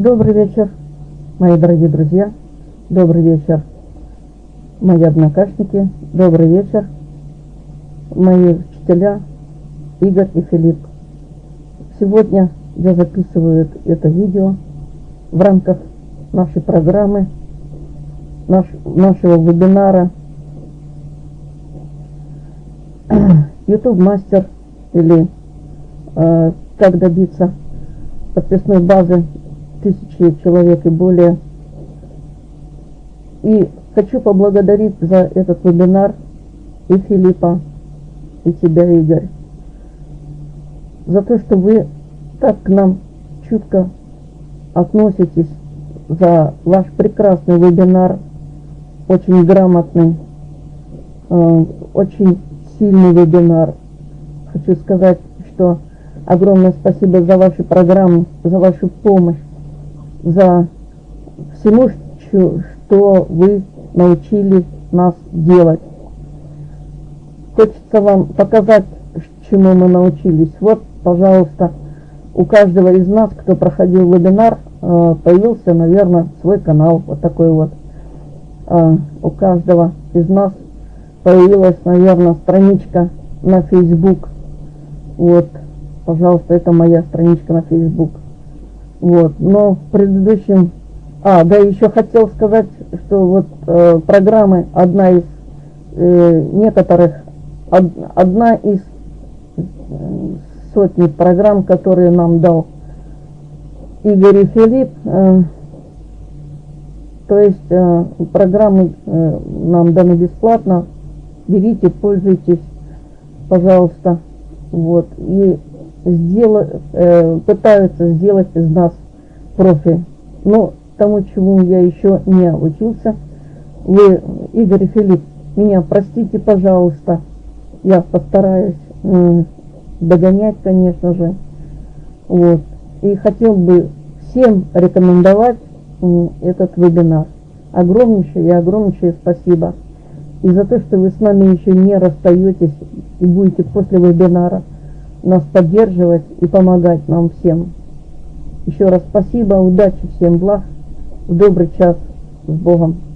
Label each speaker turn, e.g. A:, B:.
A: Добрый вечер, мои дорогие друзья. Добрый вечер, мои однокашники. Добрый вечер, мои учителя Игорь и Филипп. Сегодня я записываю это видео в рамках нашей программы, наш, нашего вебинара YouTube мастер или э, как добиться подписной базы тысячи человек и более. И хочу поблагодарить за этот вебинар и Филиппа, и тебя, Игорь, за то, что вы так к нам чутко относитесь, за ваш прекрасный вебинар, очень грамотный, э, очень сильный вебинар. Хочу сказать, что огромное спасибо за вашу программу, за вашу помощь за всему, что вы научили нас делать. Хочется вам показать, чему мы научились. Вот, пожалуйста, у каждого из нас, кто проходил вебинар, э, появился, наверное, свой канал. Вот такой вот. Э, у каждого из нас появилась, наверное, страничка на Facebook. Вот, пожалуйста, это моя страничка на Facebook. Вот, но в предыдущем... А, да, еще хотел сказать, что вот э, программы, одна из э, некоторых, од, одна из э, сотни программ, которые нам дал Игорь и Филипп, э, то есть э, программы э, нам даны бесплатно, берите, пользуйтесь, пожалуйста, вот, и сделать, э, пытаются сделать из нас профи. Но тому, чему я еще не учился, вы, Игорь и Филипп, меня простите, пожалуйста, я постараюсь э, догонять, конечно же. Вот. И хотел бы всем рекомендовать э, этот вебинар. Огромнейшее и огромнейшее спасибо. И за то, что вы с нами еще не расстаетесь и будете после вебинара нас поддерживать и помогать нам всем. Еще раз спасибо, удачи, всем благ, в добрый час, с Богом.